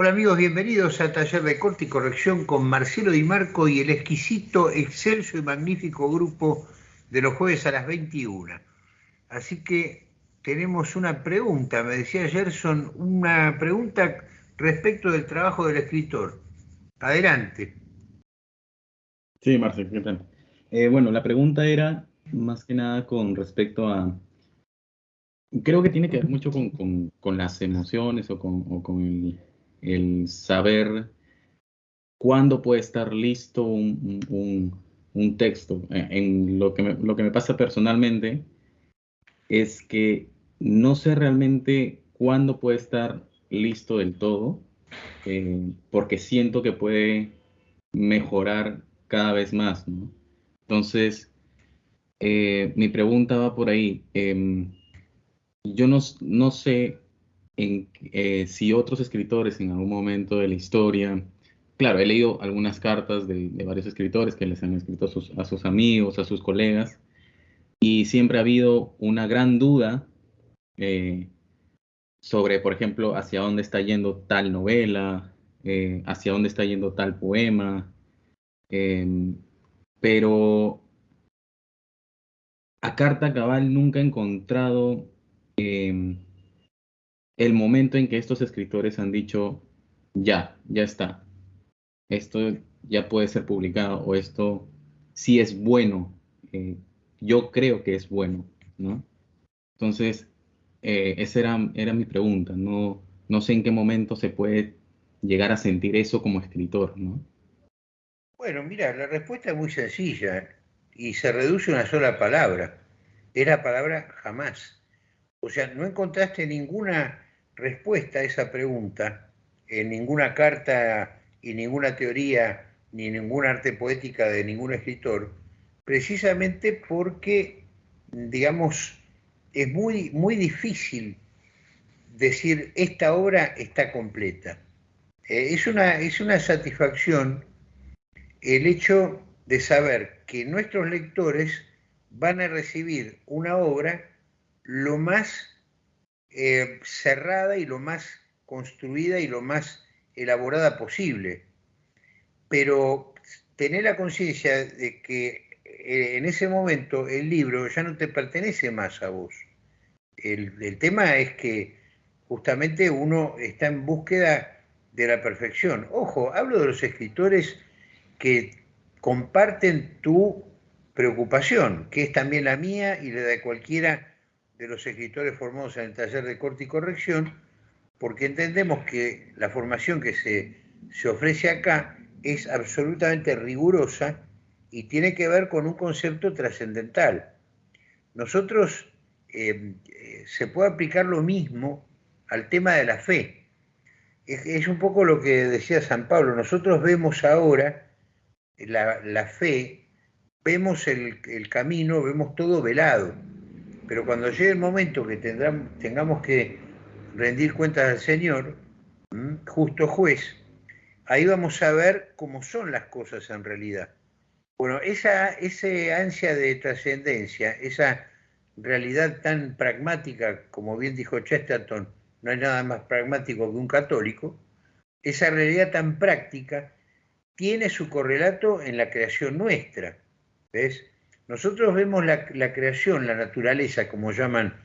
Hola amigos, bienvenidos a Taller de Corte y Corrección con Marcelo Di Marco y el exquisito, excelso y magnífico grupo de los jueves a las 21. Así que tenemos una pregunta, me decía Gerson, una pregunta respecto del trabajo del escritor. Adelante. Sí, Marcelo, ¿qué tal? Eh, bueno, la pregunta era más que nada con respecto a... Creo que tiene que ver mucho con, las emociones o con, o con el el saber cuándo puede estar listo un, texto. Eh, en lo que, me, lo que me pasa personalmente es que no sé realmente cuándo puede estar listo del todo, eh, porque siento que puede mejorar cada vez más. Entonces, eh, mi pregunta va por ahí. Em, yo no, no sé eh, si otros escritores en algún momento de la historia, claro, he leído algunas cartas de, varios escritores que les han escrito a sus, amigos, a sus colegas, y siempre ha habido una gran duda eh, sobre, por ejemplo, hacia dónde está yendo tal novela, eh, hacia dónde está yendo tal poema, em, pero a carta cabal nunca he encontrado em, el momento en que estos escritores han dicho, ya, ya está, esto ya puede ser publicado o esto sí es bueno, eh, yo creo que es bueno, ¿no? Entonces, eh, esa era, era mi pregunta, no, no sé en qué momento se puede llegar a sentir eso como escritor, ¿no? Bueno, mira, la respuesta es muy sencilla y se reduce a una sola palabra. Es la palabra jamás. O sea, no encontraste ninguna respuesta a esa pregunta en ninguna carta y ninguna teoría ni ninguna arte poética de ningún escritor, precisamente porque, digamos, es muy, muy difícil decir esta obra está completa. Eh, es, una, es una satisfacción el hecho de saber que nuestros lectores van a recibir una obra lo más eh, cerrada y lo más construida y lo más elaborada posible. Pero tener la conciencia de que eh, en ese momento el libro ya no te pertenece más a vos. El, el tema es que justamente uno está en búsqueda de la perfección. Ojo, hablo de los escritores que comparten tu preocupación, que es también la mía y la de cualquiera de los escritores formados en el taller de corte y corrección, porque entendemos que la formación que se, se ofrece acá es absolutamente rigurosa y tiene que ver con un concepto trascendental. Nosotros eh, eh, se puede aplicar lo mismo al tema de la fe. Es, un poco lo que decía San Pablo. Nosotros vemos ahora la, fe, vemos el, el camino, vemos todo velado pero cuando llegue el momento que tengamos que rendir cuentas al Señor, justo juez, ahí vamos a ver cómo son las cosas en realidad. Bueno, esa, ansia de trascendencia, esa realidad tan pragmática, como bien dijo Chesterton, no hay nada más pragmático que un católico, esa realidad tan práctica tiene su correlato en la creación nuestra. ¿Ves? Nosotros vemos la, creación, la naturaleza, como llaman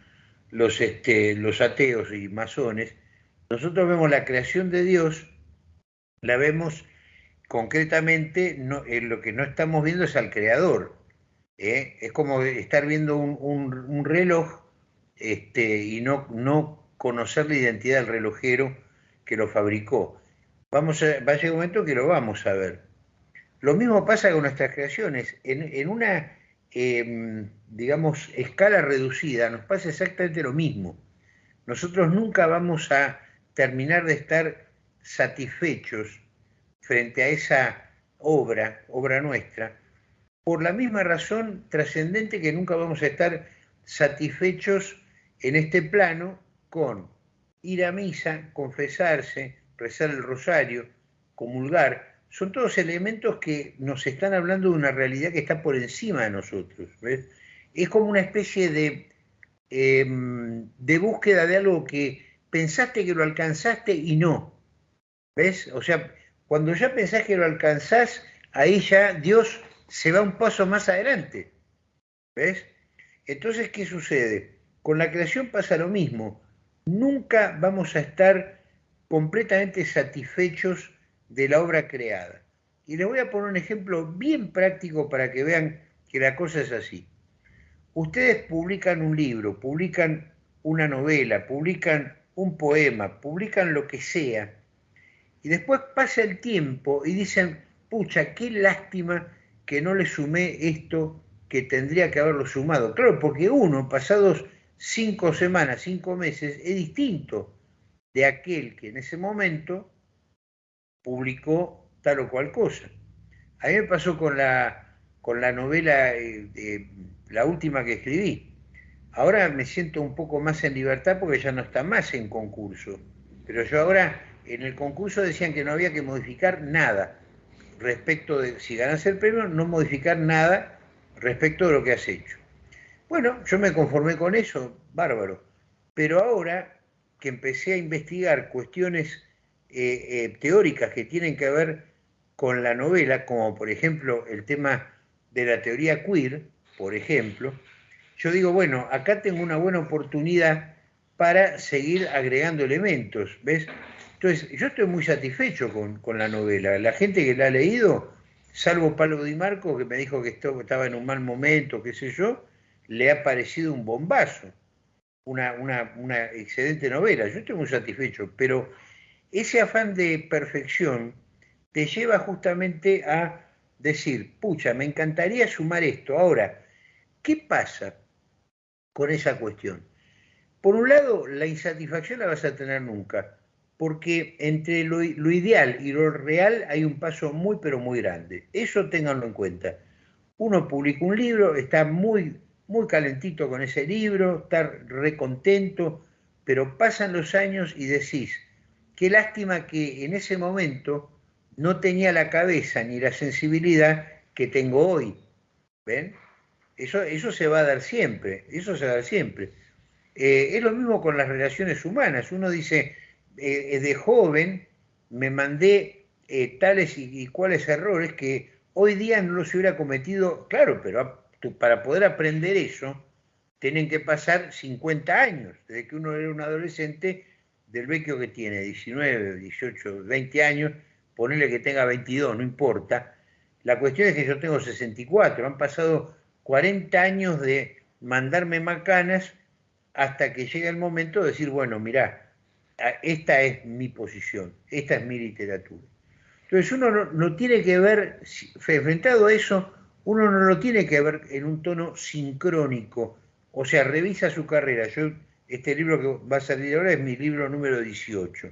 los, este, los ateos y masones, nosotros vemos la creación de Dios, la vemos concretamente, en lo que no estamos viendo es al creador. ¿eh? Es como estar viendo un, reloj este, y no, no conocer la identidad del relojero que lo fabricó. Vamos a, va a llegar un momento que lo vamos a ver. Lo mismo pasa con nuestras creaciones. en una Em, digamos, escala reducida, nos pasa exactamente lo mismo. Nosotros nunca vamos a terminar de estar satisfechos frente a esa obra, obra nuestra, por la misma razón trascendente que nunca vamos a estar satisfechos en este plano con ir a misa, confesarse, rezar el rosario, comulgar, son todos elementos que nos están hablando de una realidad que está por encima de nosotros. Es como una especie de, em, de búsqueda de algo que pensaste que lo alcanzaste y no. ¿Ves? O sea, cuando ya pensás que lo alcanzás, ahí ya Dios se va un paso más adelante. ¿Ves? Entonces, ¿qué sucede? Con la creación pasa lo mismo. Nunca vamos a estar completamente satisfechos de la obra creada. Y les voy a poner un ejemplo bien práctico para que vean que la cosa es así. Ustedes publican un libro, publican una novela, publican un poema, publican lo que sea, y después pasa el tiempo y dicen, pucha, qué lástima que no le sumé esto que tendría que haberlo sumado. Claro, porque uno, pasados cinco semanas, cinco meses, es distinto de aquel que en ese momento publicó tal o cual cosa. A mí me pasó con la, con la novela, eh, la última que escribí. Ahora me siento un poco más en libertad porque ya no está más en concurso. Pero yo ahora en el concurso decían que no había que modificar nada respecto de, si ganas el premio, no modificar nada respecto de lo que has hecho. Bueno, yo me conformé con eso, bárbaro. Pero ahora que empecé a investigar cuestiones eh, eh, teóricas que tienen que ver con la novela, como por ejemplo el tema de la teoría queer, por ejemplo, yo digo, bueno, acá tengo una buena oportunidad para seguir agregando elementos, ¿ves? Entonces, yo estoy muy satisfecho con, la novela. La gente que la ha leído, salvo Pablo Di Marco, que me dijo que estaba en un mal momento, qué sé yo, le ha parecido un bombazo, una, una excelente novela. Yo estoy muy satisfecho, pero ese afán de perfección te lleva justamente a decir, pucha, me encantaría sumar esto. Ahora, ¿qué pasa con esa cuestión? Por un lado, la insatisfacción la vas a tener nunca porque entre lo, ideal y lo real hay un paso muy, pero muy grande. Eso ténganlo en cuenta. Uno publica un libro, está muy, muy calentito con ese libro, está recontento, pero pasan los años y decís, qué lástima que en ese momento no tenía la cabeza ni la sensibilidad que tengo hoy. ¿Ven? Eso, eso se va a dar siempre, eso se va a dar siempre. Eh, es lo mismo con las relaciones humanas. Uno dice, eh, de joven me mandé eh, tales y, cuales errores que hoy día no los hubiera cometido, claro, pero para poder aprender eso, tienen que pasar 50 años, desde que uno era un adolescente, del vecchio que tiene 19, 18, 20 años, ponerle que tenga 22, no importa. La cuestión es que yo tengo 64, han pasado 40 años de mandarme macanas hasta que llega el momento de decir, bueno, mirá, esta es mi posición, esta es mi literatura. Entonces uno no, tiene que ver, enfrentado a eso, uno no lo tiene que ver en un tono sincrónico, o sea, revisa su carrera. Yo, este libro que va a salir ahora es mi libro número 18.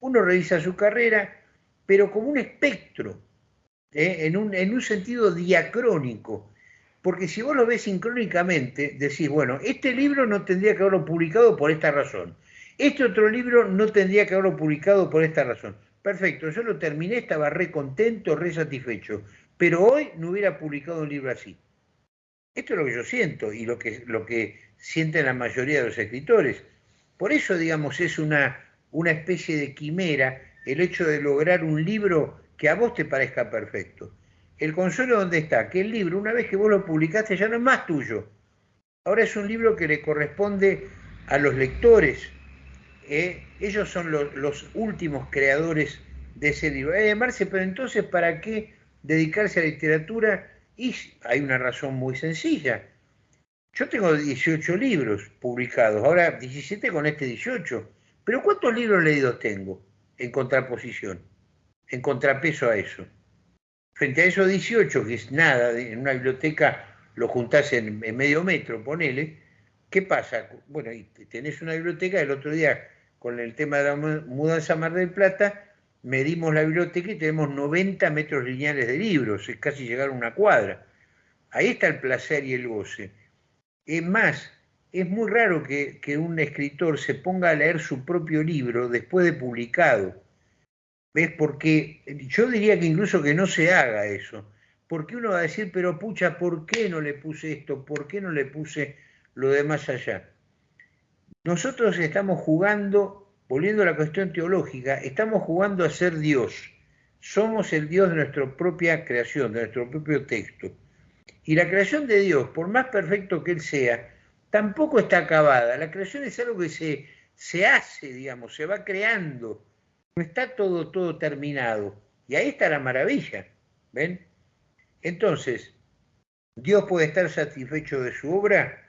Uno revisa su carrera, pero como un espectro, ¿eh? en, un, en un sentido diacrónico. Porque si vos lo ves sincrónicamente, decís, bueno, este libro no tendría que haberlo publicado por esta razón este otro libro no tendría que haberlo publicado por esta razón. Perfecto, yo lo terminé, estaba re contento, re satisfecho, pero hoy no hubiera publicado un libro así. Esto es lo que yo siento y lo que, lo que sienten la mayoría de los escritores. Por eso, digamos, es una, una especie de quimera el hecho de lograr un libro que a vos te parezca perfecto. El consuelo donde está, que el libro, una vez que vos lo publicaste, ya no es más tuyo. Ahora es un libro que le corresponde a los lectores, ¿eh? ellos son los, últimos creadores de ese libro. Eh, Marce, pero entonces, ¿para qué dedicarse a la literatura? Y hay una razón muy sencilla. Yo tengo 18 libros publicados, ahora 17 con este 18. Pero ¿cuántos libros leídos tengo en contraposición, en contrapeso a eso? Frente a esos 18, que es nada, en una biblioteca lo juntás en, medio metro, ponele, ¿qué pasa? Bueno, tenés una biblioteca, el otro día con el tema de la mudanza a Mar del Plata, medimos la biblioteca y tenemos 90 metros lineales de libros, es casi llegar a una cuadra. Ahí está el placer y el goce. Es más, es muy raro que, un escritor se ponga a leer su propio libro después de publicado. ¿Ves? Porque yo diría que incluso que no se haga eso. Porque uno va a decir, pero pucha, ¿por qué no le puse esto? ¿Por qué no le puse lo de más allá? Nosotros estamos jugando volviendo a la cuestión teológica, estamos jugando a ser Dios. Somos el Dios de nuestra propia creación, de nuestro propio texto. Y la creación de Dios, por más perfecto que Él sea, tampoco está acabada. La creación es algo que se, se hace, digamos, se va creando. No está todo, todo terminado. Y ahí está la maravilla. ¿Ven? Entonces, ¿Dios puede estar satisfecho de su obra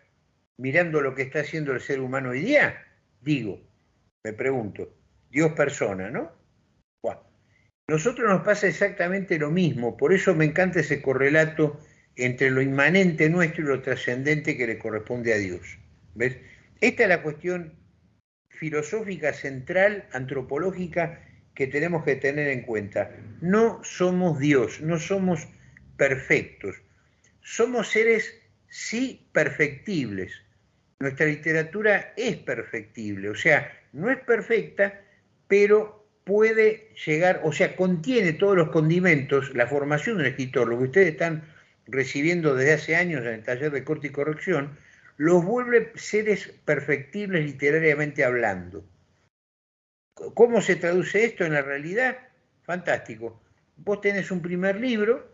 mirando lo que está haciendo el ser humano hoy día? Digo, me pregunto, Dios persona, ¿no? Nosotros nos pasa exactamente lo mismo, por eso me encanta ese correlato entre lo inmanente nuestro y lo trascendente que le corresponde a Dios. ¿Ves? Esta es la cuestión filosófica central, antropológica, que tenemos que tener en cuenta. No somos Dios, no somos perfectos. Somos seres, sí, perfectibles. Nuestra literatura es perfectible, o sea, no es perfecta, pero puede llegar, o sea, contiene todos los condimentos, la formación de un escritor, lo que ustedes están recibiendo desde hace años en el taller de corte y corrección, los vuelve seres perfectibles literariamente hablando. ¿Cómo se traduce esto en la realidad? Fantástico. Vos tenés un primer libro,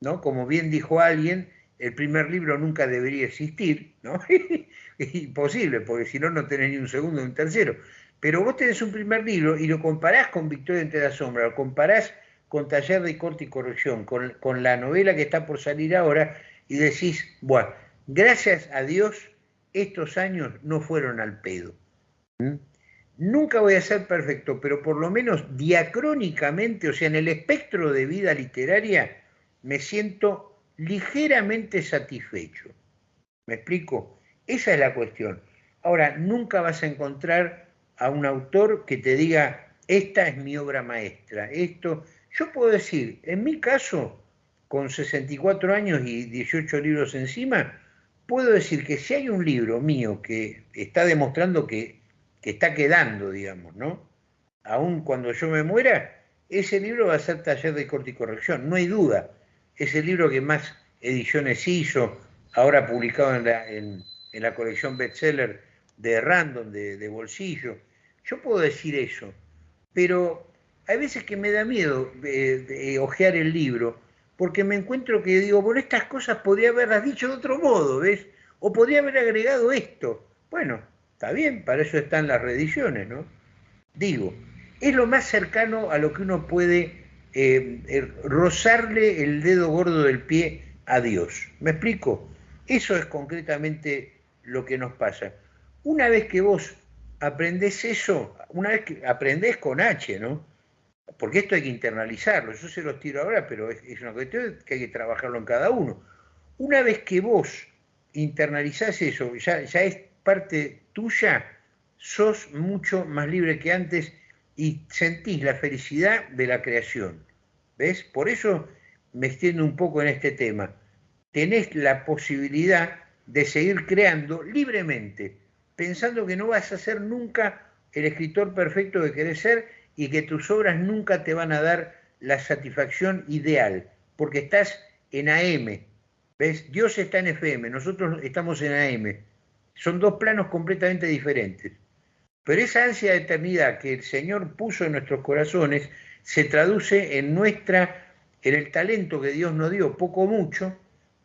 ¿no? Como bien dijo alguien, el primer libro nunca debería existir, ¿no? es imposible, porque si no, no tenés ni un segundo ni un tercero. Pero vos tenés un primer libro y lo comparás con Victoria entre la sombra, lo comparás con Taller de Corte y Corrección, con, con la novela que está por salir ahora, y decís, bueno, gracias a Dios, estos años no fueron al pedo. ¿Mm? Nunca voy a ser perfecto, pero por lo menos diacrónicamente, o sea, en el espectro de vida literaria, me siento ligeramente satisfecho. ¿Me explico? Esa es la cuestión. Ahora, nunca vas a encontrar a un autor que te diga, esta es mi obra maestra, esto, yo puedo decir, en mi caso, con 64 años y 18 libros encima, puedo decir que si hay un libro mío que está demostrando que, está quedando, digamos, ¿no? Aún cuando yo me muera, ese libro va a ser taller de corte y corrección, no hay duda. Es el libro que más ediciones hizo, ahora publicado en la, en, la colección bestseller de Random, de, de bolsillo. Yo puedo decir eso, pero hay veces que me da miedo de, ojear el libro, porque me encuentro que digo, por estas cosas podría haberlas dicho de otro modo, ¿ves? O podría haber agregado esto. Bueno, está bien, para eso están las reediciones, ¿no? Digo, es lo más cercano a lo que uno puede eh, eh, rozarle el dedo gordo del pie a Dios. ¿Me explico? Eso es concretamente lo que nos pasa. Una vez que vos aprendés eso, una vez que aprendés con H, ¿no? porque esto hay que internalizarlo, yo se los tiro ahora, pero es, una cuestión que hay que trabajarlo en cada uno. Una vez que vos internalizás eso, ya, ya es parte tuya, sos mucho más libre que antes y sentís la felicidad de la creación. ¿Ves? Por eso me extiendo un poco en este tema. Tenés la posibilidad de seguir creando libremente, pensando que no vas a ser nunca el escritor perfecto que querés ser y que tus obras nunca te van a dar la satisfacción ideal, porque estás en AM. ¿Ves? Dios está en FM, nosotros estamos en AM. Son dos planos completamente diferentes. Pero esa ansia de eternidad que el Señor puso en nuestros corazones se traduce en nuestra en el talento que Dios nos dio, poco o mucho,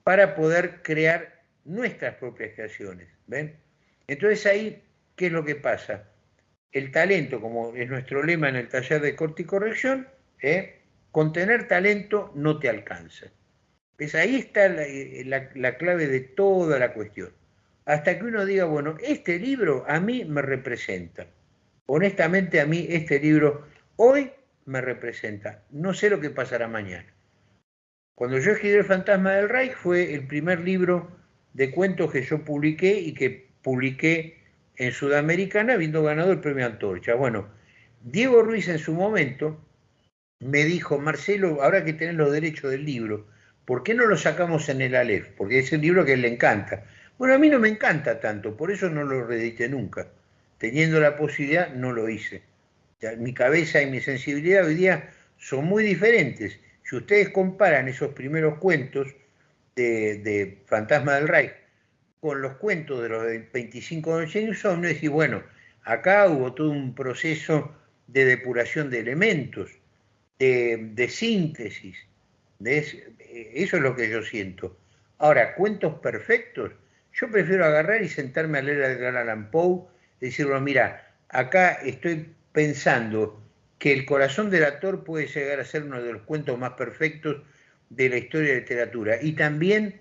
para poder crear nuestras propias creaciones. ¿Ven? Entonces ahí, ¿qué es lo que pasa? el talento, como es nuestro lema en el taller de corte y corrección, ¿eh? con tener talento no te alcanza. Pues ahí está la, clave de toda la cuestión. Hasta que uno diga, bueno, este libro a mí me representa. Honestamente a mí este libro hoy me representa. No sé lo que pasará mañana. Cuando yo escribí El fantasma del Reich fue el primer libro de cuentos que yo publiqué y que publiqué en Sudamericana habiendo ganado el premio Antorcha. Bueno, Diego Ruiz en su momento me dijo, Marcelo, ahora que tenés los derechos del libro, ¿por qué no lo sacamos en el Aleph? Porque es el libro que le encanta. Bueno, a mí no me encanta tanto, por eso no lo reedité nunca. Teniendo la posibilidad, no lo hice. mi cabeza y mi sensibilidad hoy día son muy diferentes. Si ustedes comparan esos primeros cuentos de, de Fantasma del Reich con los cuentos de los 25 de James y bueno, Acá hubo todo un proceso de depuración de elementos, de, síntesis. eso es lo que yo siento. Ahora, cuentos perfectos, yo prefiero agarrar y sentarme a leer a Edgar Allan Poe, decirlo, mira, acá estoy pensando que El corazón del actor puede llegar a ser uno de los cuentos más perfectos de la historia de la literatura. Y también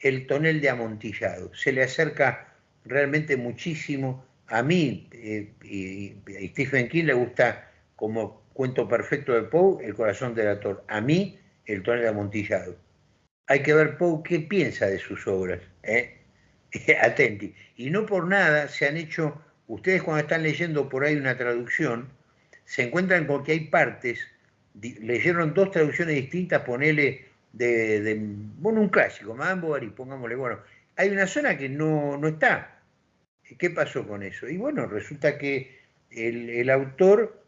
El tonel de amontillado. Se le acerca realmente muchísimo. A mí, eh, y a Stephen King le gusta como cuento perfecto de Poe, El corazón del actor. A mí, El tonel de amontillado. Hay que ver Poe qué piensa de sus obras. ¿eh? Atenti. Y no por nada se han hecho, ustedes cuando están leyendo por ahí una traducción, se encuentran con que hay partes, leyeron dos traducciones distintas, ponele de, bueno, un clásico, Madame Bovary, pongámosle, bueno, hay una zona que no, no está. ¿Qué pasó con eso? Y bueno, resulta que el, el autor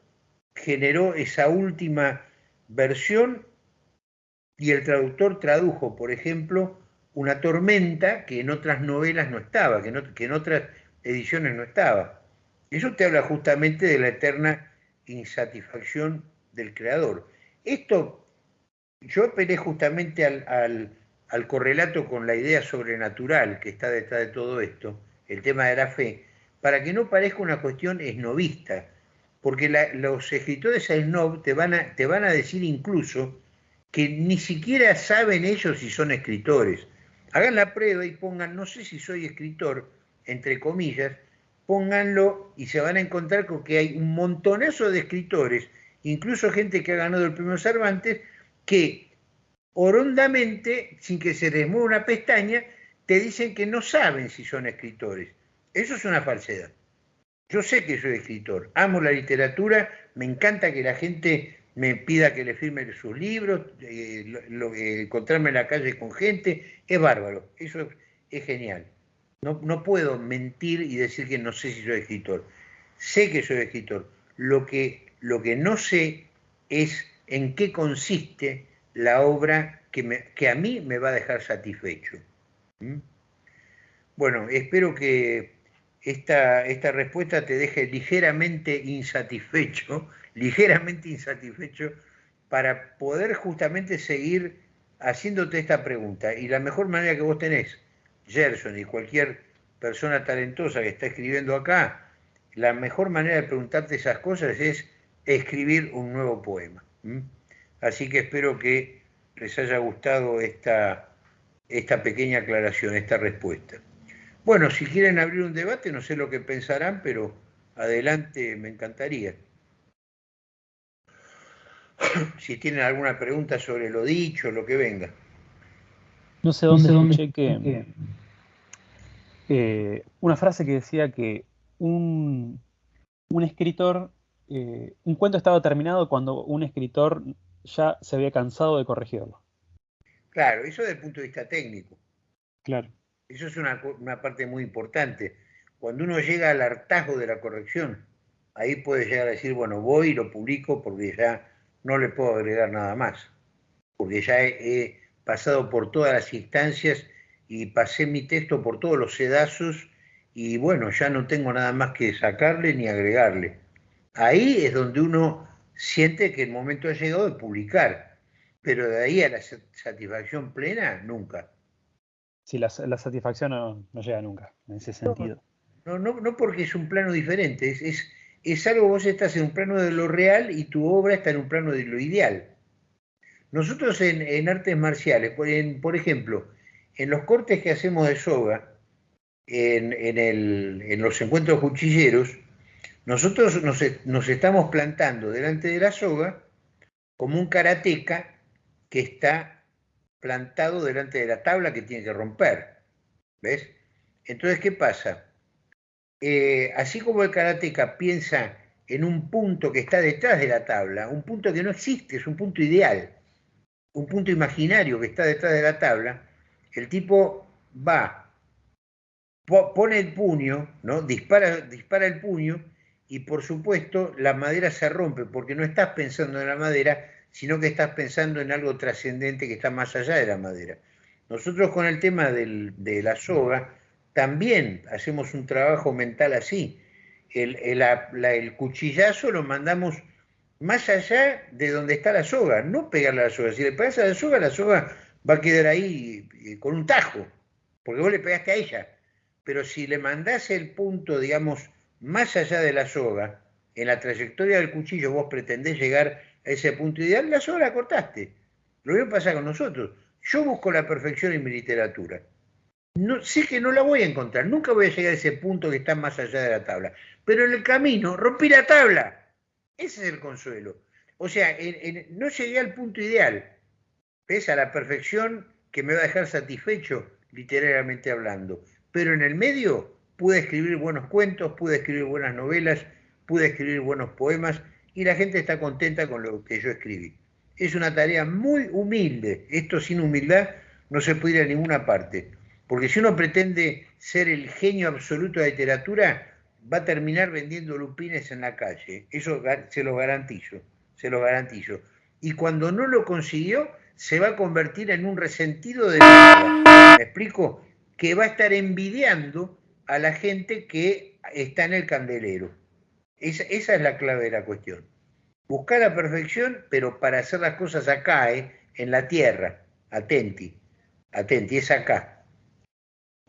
generó esa última versión y el traductor tradujo, por ejemplo, una tormenta que en otras novelas no estaba, que, que en otras ediciones no estaba. Eso te habla justamente de la eterna insatisfacción del creador. Esto, yo apelé justamente al, correlato con la idea sobrenatural que está detrás de todo esto, el tema de la fe, para que no parezca una cuestión esnovista, porque los escritores snob te van, a, te van a decir incluso que ni siquiera saben ellos si son escritores. Hagan la prueba y pongan, no sé si soy escritor, entre comillas, pónganlo y se van a encontrar con que hay un montonazo de escritores, incluso gente que ha ganado el premio Cervantes, que orondamente, sin que se les mueva una pestaña, te dicen que no saben si son escritores. Eso es una falsedad. Yo sé que soy escritor, amo la literatura, me encanta que la gente me pida que le firme sus libros, eh, eh, encontrarme en la calle con gente, es bárbaro, eso es genial. No, puedo mentir y decir que no sé si soy escritor. Sé que soy escritor. Lo que, lo que no sé es en qué consiste la obra que, a mí me va a dejar satisfecho. ¿Mm? Bueno, espero que esta, esta respuesta te deje ligeramente insatisfecho, ligeramente insatisfecho, para poder justamente seguir haciéndote esta pregunta. Y la mejor manera que vos tenés Gerson y cualquier persona talentosa que está escribiendo acá, la mejor manera de preguntarte esas cosas es escribir un nuevo poema. Así que espero que les haya gustado esta, esta pequeña aclaración, esta respuesta. Bueno, si quieren abrir un debate, no sé lo que pensarán, pero adelante, me encantaría. Si tienen alguna pregunta sobre lo dicho, lo que venga. No sé dónde, no que, eh, una frase que decía que un, escritor, eh, un cuento estaba terminado cuando un escritor ya se había cansado de corregirlo. Claro, eso desde el punto de vista técnico. Claro. Eso es una, una parte muy importante. Cuando uno llega al hartazgo de la corrección, ahí puede llegar a decir, bueno, voy y lo publico porque ya no le puedo agregar nada más, porque ya he pasado por todas las instancias y pasé mi texto por todos los sedazos y bueno, ya no tengo nada más que sacarle ni agregarle. Ahí es donde uno siente que el momento ha llegado de publicar, pero de ahí a la satisfacción plena, nunca. Sí, la, satisfacción no, llega nunca, en ese sentido. No, no, no porque es un plano diferente, es, es, algo, vos estás en un plano de lo real y tu obra está en un plano de lo ideal. Nosotros en, artes marciales, por ejemplo, en los cortes que hacemos de soga, en, los encuentros cuchilleros, nosotros nos, estamos plantando delante de la soga como un karateca que está plantado delante de la tabla que tiene que romper. ¿Ves? Entonces, ¿qué pasa? Eh, así como el karateca piensa en un punto que está detrás de la tabla, un punto que no existe, es un punto ideal, un punto imaginario que está detrás de la tabla, el tipo va, pone el puño, ¿no? dispara, dispara el puño y por supuesto la madera se rompe porque no estás pensando en la madera, sino que estás pensando en algo trascendente que está más allá de la madera. Nosotros con el tema de la soga también hacemos un trabajo mental así. el, el, cuchillazo lo mandamos más allá de donde está la soga, no pegarle a la soga. Si le pegas a la soga, la soga va a quedar ahí eh, con un tajo, porque vos le pegaste a ella. Pero si le mandás el punto, digamos, más allá de la soga, en la trayectoria del cuchillo vos pretendés llegar a ese punto ideal, la soga la cortaste. Lo mismo pasa con nosotros. Yo busco la perfección en mi literatura. No, sé que no la voy a encontrar, nunca voy a llegar a ese punto que está más allá de la tabla. Pero en el camino rompí la tabla. Ese es el consuelo. O sea, no llegué al punto ideal. ¿Ves? A la perfección que me va a dejar satisfecho, literariamente hablando. Pero en el medio pude escribir buenos cuentos, pude escribir buenas novelas, pude escribir buenos poemas y la gente está contenta con lo que yo escribí. Es una tarea muy humilde. Esto sin humildad no se puede ir a ninguna parte. Porque si uno pretende ser el genio absoluto de la literatura, va a terminar vendiendo lupines en la calle. Eso se lo garantizo, se garantizo. Y cuando no lo consiguió, se va a convertir en un resentido de la ¿Me explico? Que va a estar envidiando a la gente que está en el candelero. Esa, esa es la clave de la cuestión. Buscar la perfección, pero para hacer las cosas acá, ¿eh? en la tierra. Atenti, atenti, es acá.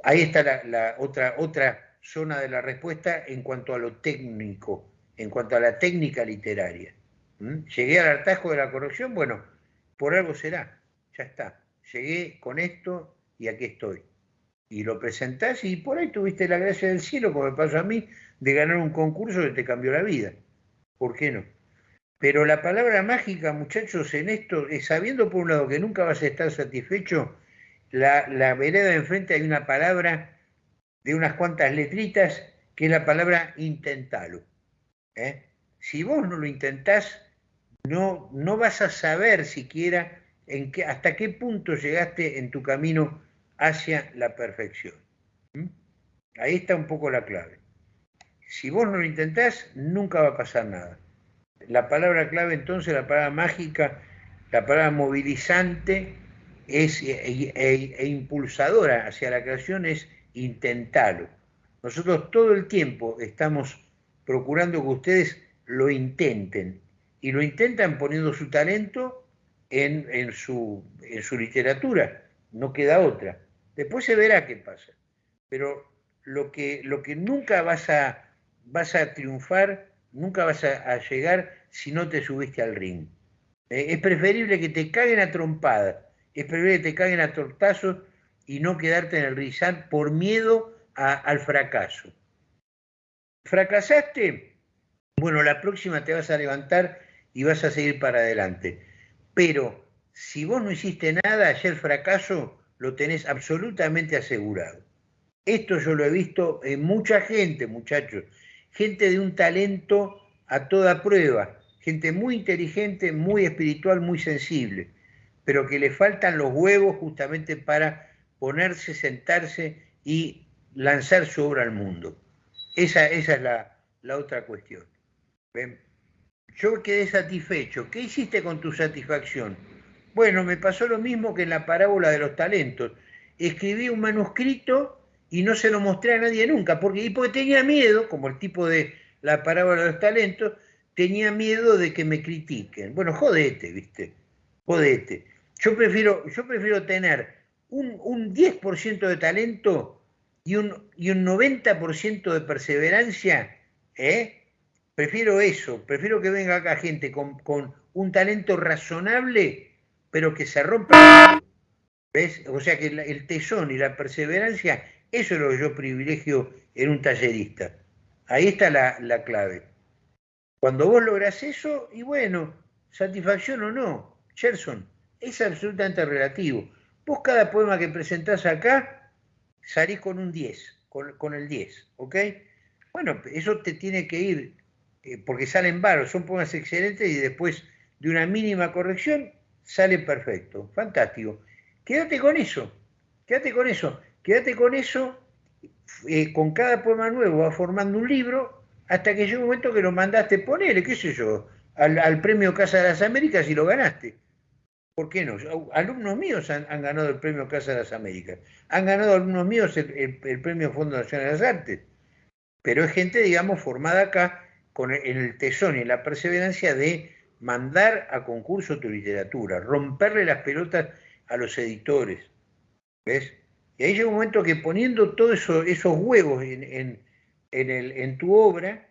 Ahí está la, otra, otra zona de la respuesta en cuanto a lo técnico, en cuanto a la técnica literaria. ¿Mm? Llegué al hartazgo de la corrección, bueno, por algo será, ya está. Llegué con esto y aquí estoy. Y lo presentás y por ahí tuviste la gracia del cielo, como me pasó a mí, de ganar un concurso que te cambió la vida. ¿Por qué no? Pero la palabra mágica, muchachos, en esto, es sabiendo por un lado que nunca vas a estar satisfecho, la, la vereda de enfrente hay una palabra de unas cuantas letritas que es la palabra intentalo. ¿eh? Si vos no lo intentás, no, no vas a saber siquiera en qué, hasta qué punto llegaste en tu camino hacia la perfección. Ahí está un poco la clave. Si vos no lo intentás, nunca va a pasar nada. La palabra clave entonces, la palabra mágica, la palabra movilizante, es, e, e, e, e, impulsadora hacia la creación es intentarlo. Nosotros todo el tiempo estamos procurando que ustedes lo intenten y lo intentan poniendo su talento en, en, su, en su literatura, no queda otra. Después se verá qué pasa. Pero lo que, lo que nunca vas a, vas a triunfar, nunca vas a, llegar si no te subiste al ring. Eh, es preferible que te caguen a trompada es preferible que te caigan a tortazos y no quedarte en el rizal por miedo al fracaso. ¿Fracasaste? Bueno, la próxima te vas a levantar y vas a seguir para adelante. Pero si vos no hiciste nada, el fracaso lo tenés absolutamente asegurado. Esto yo lo he visto en mucha gente, muchachos. Gente de un talento a toda prueba. Gente muy inteligente, muy espiritual, muy sensible pero que le faltan los huevos justamente para ponerse, sentarse y lanzar su obra al mundo. Esa, esa es la, otra cuestión. Yo quedé satisfecho. ¿Qué hiciste con tu satisfacción? Bueno, me pasó lo mismo que en la parábola de los talentos. Escribí un manuscrito y no se lo mostré a nadie nunca, porque, y porque tenía miedo, como el tipo de la parábola de los talentos, tenía miedo de que me critiquen. Bueno, jodete, ¿viste? Jodete. Yo prefiero, yo prefiero tener un, un 10% de talento y un, y un 90% de perseverancia, ¿eh? Prefiero eso, prefiero que venga acá gente con, con un talento razonable, pero que se rompa. ¿Ves? O sea que el tesón y la perseverancia, eso es lo que yo privilegio en un tallerista. Ahí está la, la clave. Cuando vos logras eso, y bueno, satisfacción o no, Gerson, es absolutamente relativo. Vos cada poema que presentás acá salís con un 10, con, el 10, ¿ok? Bueno, eso te tiene que ir, eh, porque salen varos, son poemas excelentes y después de una mínima corrección sale perfecto, fantástico. Quédate con eso, quédate con eso, quédate con eso, eh, con cada poema nuevo va formando un libro hasta que llega un momento que lo mandaste, ponele, qué sé yo, al, premio Casa de las Américas y lo ganaste. ¿Por qué no? Alumnos míos han, ganado el premio Casa de las Américas, han ganado alumnos míos el, premio Fondo Nacional de las Artes. Pero es gente, digamos, formada acá con el, el tesón y la perseverancia de mandar a concurso tu literatura, romperle las pelotas a los editores. ¿Ves? Y ahí llega un momento que poniendo todos eso, esos huevos en, tu obra,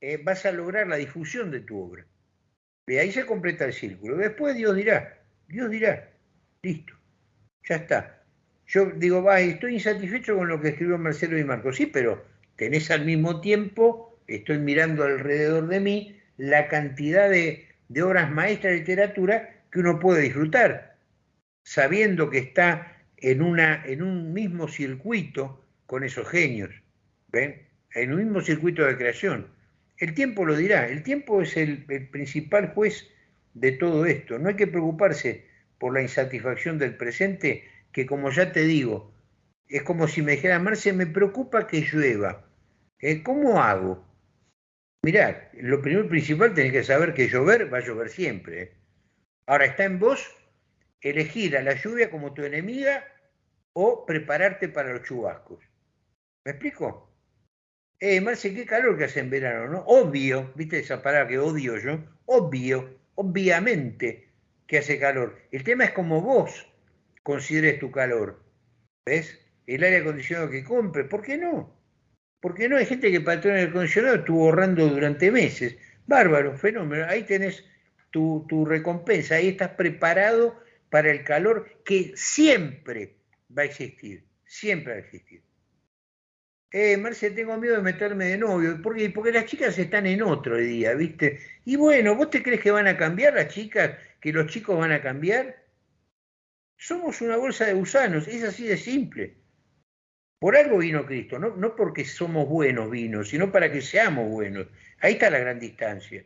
eh, vas a lograr la difusión de tu obra. Y ahí se completa el círculo. Después Dios dirá, Dios dirá, listo, ya está. Yo digo, va, estoy insatisfecho con lo que escribió Marcelo y Marco. Sí, pero tenés al mismo tiempo, estoy mirando alrededor de mí, la cantidad de, de obras maestras de literatura que uno puede disfrutar, sabiendo que está en, una, en un mismo circuito con esos genios, ¿ven? En un mismo circuito de creación. El tiempo lo dirá, el tiempo es el, el principal juez de todo esto. No hay que preocuparse por la insatisfacción del presente, que como ya te digo, es como si me dijera, Marce, me preocupa que llueva. ¿Eh? ¿Cómo hago? Mirá, lo primero principal tenés que saber que llover va a llover siempre. ¿eh? Ahora está en vos elegir a la lluvia como tu enemiga o prepararte para los chubascos. ¿Me explico? Eh, Marce, qué calor que hace en verano, ¿no? Obvio, ¿viste esa palabra que odio yo? Obvio, obviamente que hace calor. El tema es como vos consideres tu calor. ¿Ves? El aire acondicionado que compre, ¿por qué no? Porque no hay gente que tener el acondicionado estuvo ahorrando durante meses. Bárbaro, fenómeno. Ahí tenés tu, tu recompensa, ahí estás preparado para el calor que siempre va a existir, siempre va a existir. Eh, Marce, tengo miedo de meterme de novio. ¿Por qué? Porque las chicas están en otro día, ¿viste? Y bueno, ¿vos te crees que van a cambiar las chicas? ¿Que los chicos van a cambiar? Somos una bolsa de gusanos, es así de simple. Por algo vino Cristo, no, no porque somos buenos vinos, sino para que seamos buenos. Ahí está la gran distancia.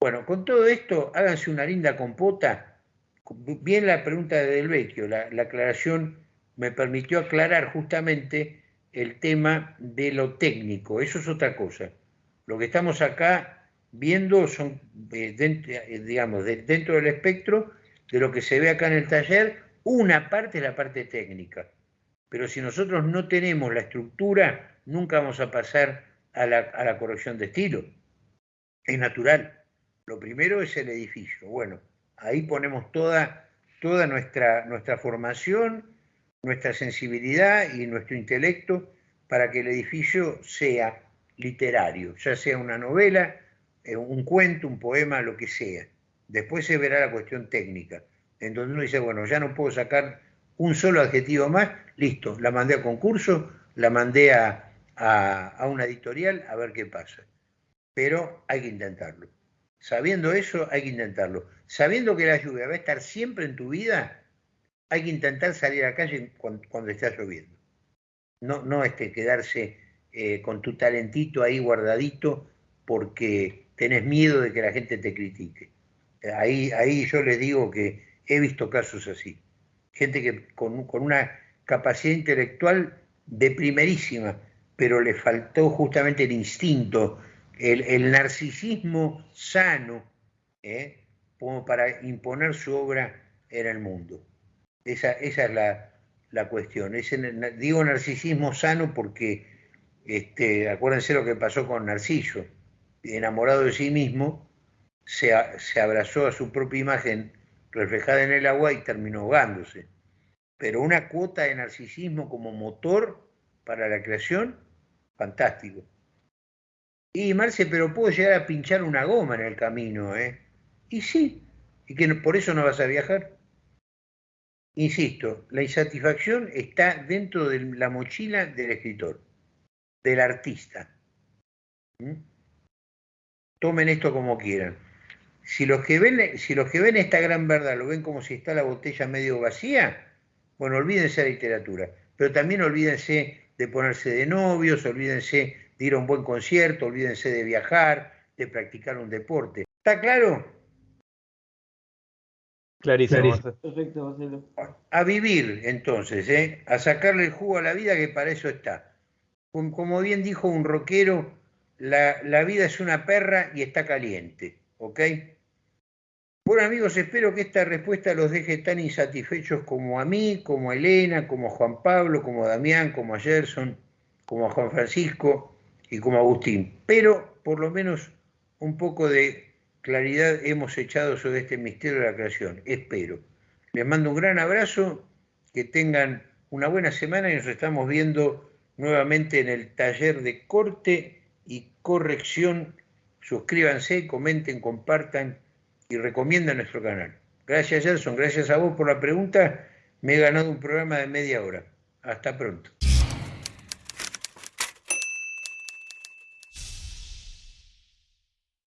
Bueno, con todo esto, háganse una linda compota. Bien la pregunta de Del Vecchio, la, la aclaración me permitió aclarar justamente el tema de lo técnico. Eso es otra cosa. Lo que estamos acá viendo son, eh, eh, digamos, de, dentro del espectro de lo que se ve acá en el taller, una parte es la parte técnica pero si nosotros no tenemos la estructura, nunca vamos a pasar a la, corrección de estilo. Es natural. Lo primero es el edificio. Bueno, ahí ponemos toda, toda nuestra, nuestra formación, nuestra sensibilidad y nuestro intelecto para que el edificio sea literario, ya sea una novela, eh, un cuento, un poema, lo que sea. Después se verá la cuestión técnica, en donde uno dice, bueno, ya no puedo sacar un solo adjetivo más, listo, la mandé a concurso, la mandé a, a, una editorial a ver qué pasa. Pero hay que intentarlo. Sabiendo eso, hay que intentarlo. Sabiendo que la lluvia va a estar siempre en tu vida, hay que intentar salir a la calle cuando, cuando está lloviendo. No, no este, quedarse eh, con tu talentito ahí guardadito porque tenés miedo de que la gente te critique. Ahí, ahí yo les digo que he visto casos así gente que con, una capacidad intelectual de primerísima, pero le faltó justamente el instinto, el, narcisismo sano, ¿eh? como para imponer su obra en el mundo. Esa, es la, cuestión. digo narcisismo sano porque, este, acuérdense lo que pasó con Narciso, enamorado de sí mismo, se abrazó a su propia imagen reflejada en el agua y terminó ahogándose. Pero una cuota de narcisismo como motor para la creación, fantástico. Y Marce, pero puedo llegar a pinchar una goma en el camino, ¿eh? Y sí, y que por eso no vas a viajar. Insisto, la insatisfacción está dentro de la mochila del escritor, del artista. ¿Mm? Tomen esto como quieran. Si los, que ven, si los que ven esta gran verdad lo ven como si está la botella medio vacía, bueno, olvídense de la literatura, pero también olvídense de ponerse de novios, olvídense de ir a un buen concierto, olvídense de viajar, de practicar un deporte. ¿Está claro? Clarísimo. Perfecto, Marcelo. A vivir, entonces, ¿eh? a sacarle el jugo a la vida, que para eso está. Como bien dijo un rockero, la, la vida es una perra y está caliente, ¿ok? Bueno amigos, espero que esta respuesta los deje tan insatisfechos como a mí, como a Elena, como a Juan Pablo, como a Damián, como a Gerson, como a Juan Francisco y como a Agustín, pero por lo menos un poco de claridad hemos echado sobre este misterio de la creación, espero. Les mando un gran abrazo, que tengan una buena semana y nos estamos viendo nuevamente en el taller de corte y corrección. Suscríbanse, comenten, compartan y recomiendan nuestro canal. Gracias, Gerson. Gracias a vos por la pregunta. Me he ganado un programa de media hora. Hasta pronto.